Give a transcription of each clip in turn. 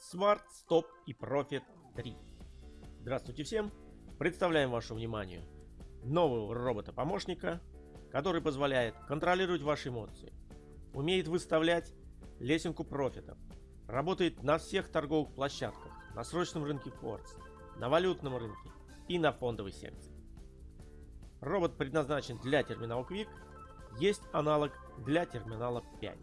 Smart Stop и Profit 3. Здравствуйте всем! Представляем вашему вниманию нового робота-помощника, который позволяет контролировать ваши эмоции, умеет выставлять лесенку профитов, работает на всех торговых площадках, на срочном рынке Форекс, на валютном рынке и на фондовой секции. Робот предназначен для терминала Quick, есть аналог для терминала 5.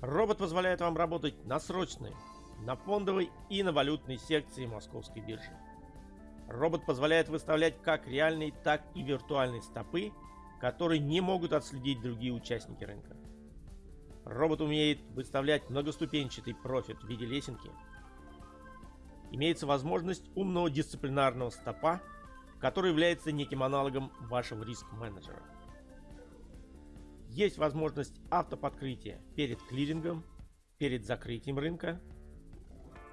Робот позволяет вам работать на срочной, на фондовой и на валютной секции московской биржи. Робот позволяет выставлять как реальные, так и виртуальные стопы, которые не могут отследить другие участники рынка. Робот умеет выставлять многоступенчатый профит в виде лесенки. Имеется возможность умного дисциплинарного стопа, который является неким аналогом вашего риск-менеджера. Есть возможность автоподкрытия перед клирингом, перед закрытием рынка.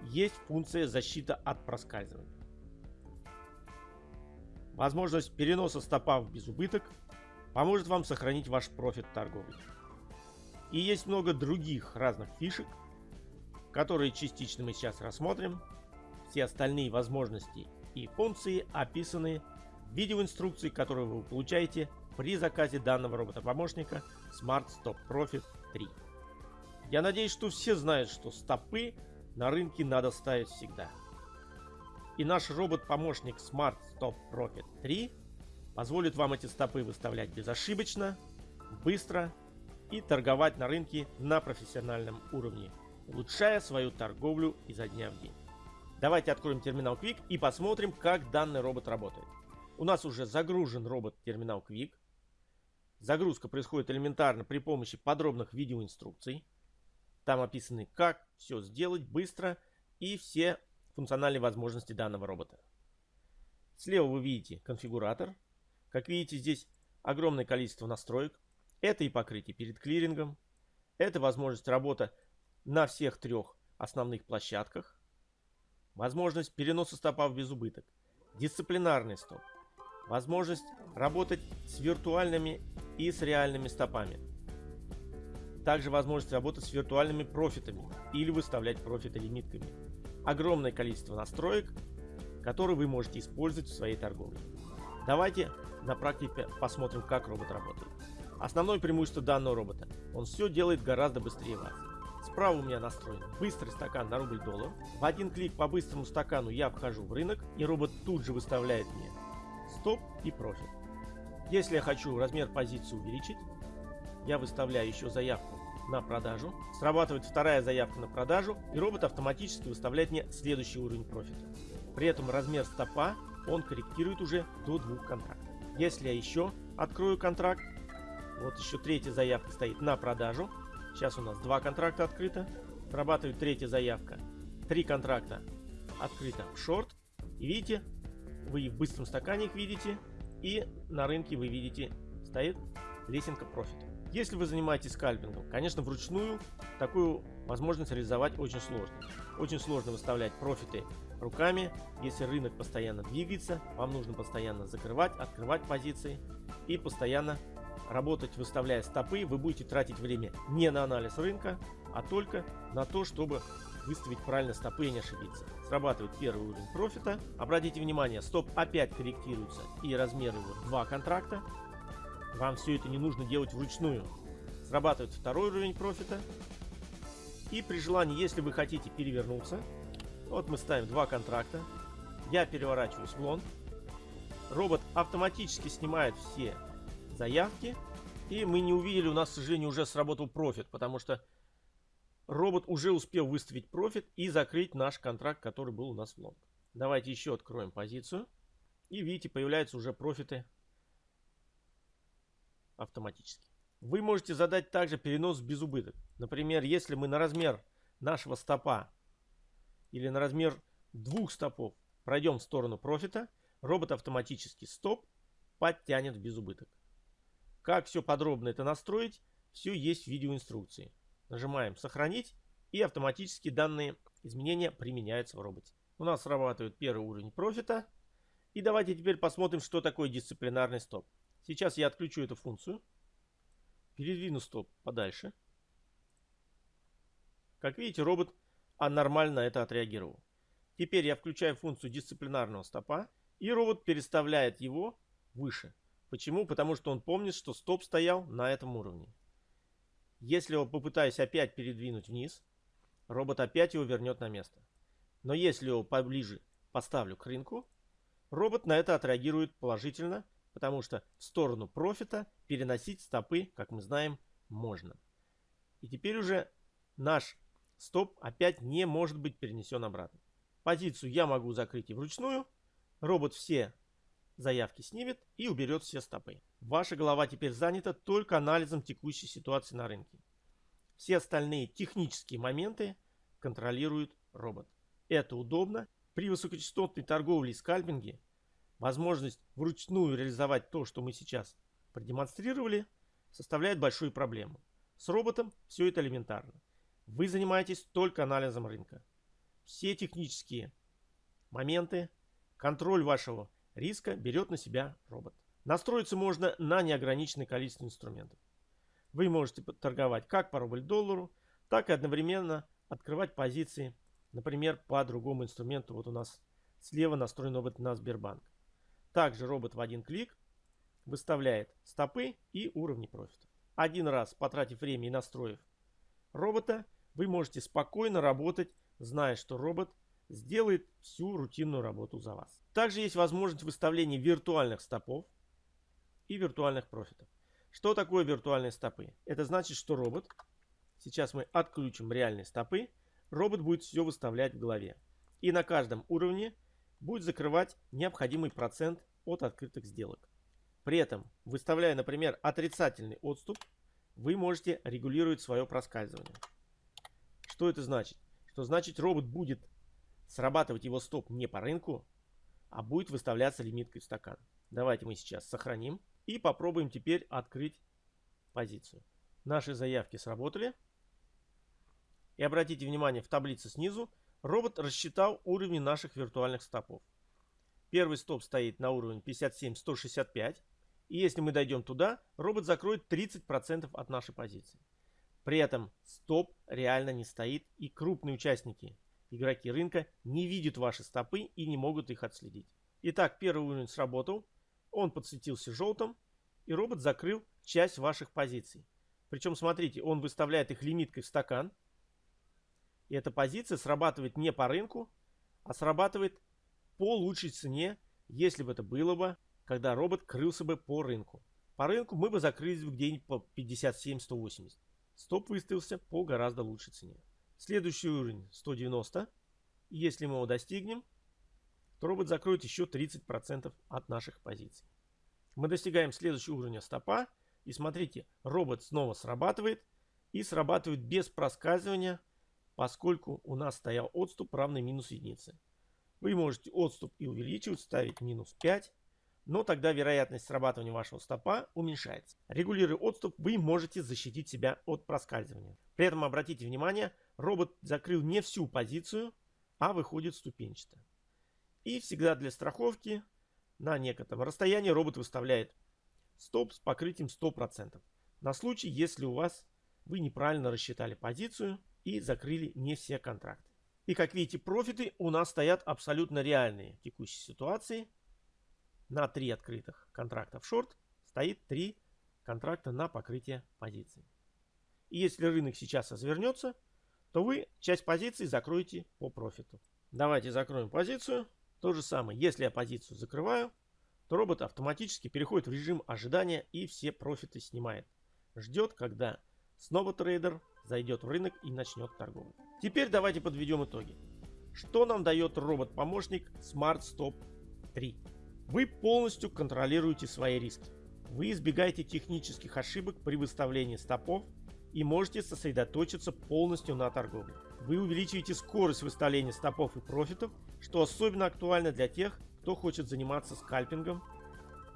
Есть функция защита от проскальзывания. Возможность переноса стопа в безубыток поможет вам сохранить ваш профит торговый. И есть много других разных фишек, которые частично мы сейчас рассмотрим. Все остальные возможности и функции описаны в видеоинструкции, которую вы получаете при заказе данного робота-помощника Smart Stop Profit 3. Я надеюсь, что все знают, что стопы на рынке надо ставить всегда. И наш робот-помощник Smart Stop Profit 3 позволит вам эти стопы выставлять безошибочно, быстро и торговать на рынке на профессиональном уровне, улучшая свою торговлю изо дня в день. Давайте откроем терминал Quick и посмотрим, как данный робот работает. У нас уже загружен робот терминал Quick. Загрузка происходит элементарно при помощи подробных видеоинструкций. Там описаны, как все сделать быстро и все функциональные возможности данного робота. Слева вы видите конфигуратор. Как видите, здесь огромное количество настроек. Это и покрытие перед клирингом. Это возможность работы на всех трех основных площадках. Возможность переноса стопа в безубыток. Дисциплинарный стоп. Возможность работать с виртуальными и с реальными стопами. Также возможность работать с виртуальными профитами или выставлять профиты лимитками. Огромное количество настроек, которые вы можете использовать в своей торговле. Давайте на практике посмотрим, как робот работает. Основное преимущество данного робота. Он все делает гораздо быстрее вас. Справа у меня настроен быстрый стакан на рубль доллар. В один клик по быстрому стакану я вхожу в рынок и робот тут же выставляет мне стоп и профит. Если я хочу размер позиции увеличить, я выставляю еще заявку на продажу. Срабатывает вторая заявка на продажу и робот автоматически выставляет мне следующий уровень профита. При этом размер стопа он корректирует уже до двух контрактов. Если я еще открою контракт, вот еще третья заявка стоит на продажу. Сейчас у нас два контракта открыто. Срабатывает третья заявка. Три контракта открыто в шорт. И видите, вы в быстром стакане их видите. И на рынке вы видите, стоит лесенка профита. Если вы занимаетесь скальпингом, конечно, вручную такую возможность реализовать очень сложно. Очень сложно выставлять профиты руками, если рынок постоянно двигается, вам нужно постоянно закрывать, открывать позиции и постоянно работать, выставляя стопы, вы будете тратить время не на анализ рынка, а только на то, чтобы выставить правильно стопы и не ошибиться. Срабатывает первый уровень профита. Обратите внимание, стоп опять корректируется и размер его два контракта. Вам все это не нужно делать вручную. Срабатывает второй уровень профита. И при желании, если вы хотите перевернуться, вот мы ставим два контракта. Я переворачиваюсь в лонг. Робот автоматически снимает все заявки. И мы не увидели, у нас, к сожалению, уже сработал профит, потому что робот уже успел выставить профит и закрыть наш контракт, который был у нас в лонг. Давайте еще откроем позицию. И видите, появляются уже профиты автоматически. Вы можете задать также перенос без убыток. Например, если мы на размер нашего стопа или на размер двух стопов пройдем в сторону профита, робот автоматически стоп подтянет в безубыток. Как все подробно это настроить, все есть в видеоинструкции. Нажимаем «Сохранить» и автоматически данные изменения применяются в роботе. У нас срабатывает первый уровень профита. И давайте теперь посмотрим, что такое дисциплинарный стоп. Сейчас я отключу эту функцию. Передвину стоп подальше. Как видите, робот а нормально это отреагировал. Теперь я включаю функцию дисциплинарного стопа, и робот переставляет его выше. Почему? Потому что он помнит, что стоп стоял на этом уровне. Если я попытаюсь опять передвинуть вниз, робот опять его вернет на место. Но если его поближе поставлю к рынку, робот на это отреагирует положительно, потому что в сторону профита переносить стопы, как мы знаем, можно. И теперь уже наш стоп опять не может быть перенесен обратно. Позицию я могу закрыть и вручную. Робот все заявки снимет и уберет все стопы. Ваша голова теперь занята только анализом текущей ситуации на рынке. Все остальные технические моменты контролирует робот. Это удобно. При высокочастотной торговле и скальпинге возможность вручную реализовать то, что мы сейчас продемонстрировали, составляет большую проблему. С роботом все это элементарно. Вы занимаетесь только анализом рынка. Все технические моменты, контроль вашего риска берет на себя робот. Настроиться можно на неограниченное количество инструментов. Вы можете торговать как по рубль-доллару, так и одновременно открывать позиции, например, по другому инструменту. Вот у нас слева настроен робот на Сбербанк. Также робот в один клик выставляет стопы и уровни профита. Один раз потратив время и настроив робота, вы можете спокойно работать, зная, что робот сделает всю рутинную работу за вас. Также есть возможность выставления виртуальных стопов и виртуальных профитов. Что такое виртуальные стопы? Это значит, что робот, сейчас мы отключим реальные стопы, робот будет все выставлять в голове. И на каждом уровне будет закрывать необходимый процент от открытых сделок. При этом, выставляя, например, отрицательный отступ, вы можете регулировать свое проскальзывание. Что это значит? Что значит робот будет срабатывать его стоп не по рынку, а будет выставляться лимиткой в стакан. Давайте мы сейчас сохраним и попробуем теперь открыть позицию. Наши заявки сработали. И обратите внимание, в таблице снизу робот рассчитал уровни наших виртуальных стопов. Первый стоп стоит на уровне 57-165. И если мы дойдем туда, робот закроет 30% от нашей позиции. При этом стоп реально не стоит и крупные участники, игроки рынка, не видят ваши стопы и не могут их отследить. Итак, первый уровень сработал, он подсветился желтым и робот закрыл часть ваших позиций. Причем, смотрите, он выставляет их лимиткой в стакан. И эта позиция срабатывает не по рынку, а срабатывает по лучшей цене, если бы это было бы, когда робот крылся бы по рынку. По рынку мы бы закрылись где-нибудь по 57-180. Стоп выставился по гораздо лучшей цене. Следующий уровень 190. Если мы его достигнем, то робот закроет еще 30% от наших позиций. Мы достигаем следующего уровня стопа. И смотрите, робот снова срабатывает. И срабатывает без проскальзывания, поскольку у нас стоял отступ равный минус единице. Вы можете отступ и увеличивать, ставить минус 5, но тогда вероятность срабатывания вашего стопа уменьшается. Регулируя отступ, вы можете защитить себя от проскальзывания. При этом обратите внимание, робот закрыл не всю позицию, а выходит ступенчато. И всегда для страховки на некотором расстоянии робот выставляет стоп с покрытием 100%. На случай, если у вас вы неправильно рассчитали позицию и закрыли не все контракты. И как видите, профиты у нас стоят абсолютно реальные в текущей ситуации. На три открытых контракта в шорт стоит три контракта на покрытие позиций. И если рынок сейчас развернется, то вы часть позиций закроете по профиту. Давайте закроем позицию. То же самое, если я позицию закрываю, то робот автоматически переходит в режим ожидания и все профиты снимает. Ждет, когда снова трейдер зайдет в рынок и начнет торговлю. Теперь давайте подведем итоги. Что нам дает робот-помощник Smart Stop 3? Вы полностью контролируете свои риски. Вы избегаете технических ошибок при выставлении стопов и можете сосредоточиться полностью на торговле. Вы увеличиваете скорость выставления стопов и профитов, что особенно актуально для тех, кто хочет заниматься скальпингом,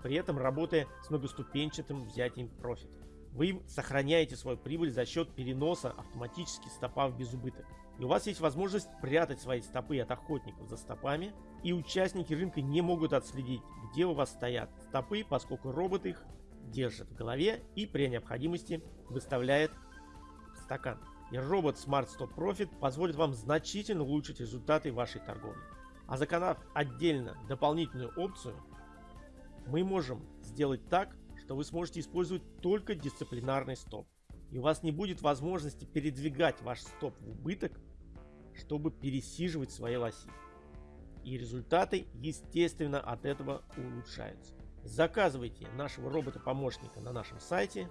при этом работая с многоступенчатым взятием профита. Вы сохраняете свою прибыль за счет переноса автоматически стопа в безубыток. И у вас есть возможность прятать свои стопы от охотников за стопами, и участники рынка не могут отследить, где у вас стоят стопы, поскольку робот их держит в голове и при необходимости выставляет стакан. И робот Smart Stop Profit позволит вам значительно улучшить результаты вашей торговли. А заказав отдельно дополнительную опцию, мы можем сделать так, что вы сможете использовать только дисциплинарный стоп. И у вас не будет возможности передвигать ваш стоп в убыток, чтобы пересиживать свои лоси. И результаты, естественно, от этого улучшаются. Заказывайте нашего робота-помощника на нашем сайте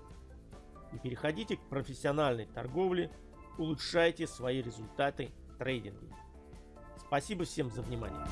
и переходите к профессиональной торговле, улучшайте свои результаты в трейдинге. Спасибо всем за внимание.